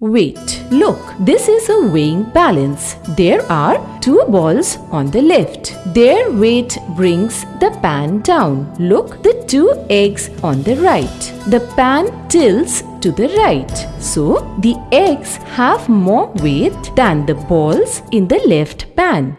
Wait. Look, this is a weighing balance. There are two balls on the left. Their weight brings the pan down. Look, the two eggs on the right. The pan tilts to the right. So, the eggs have more weight than the balls in the left pan.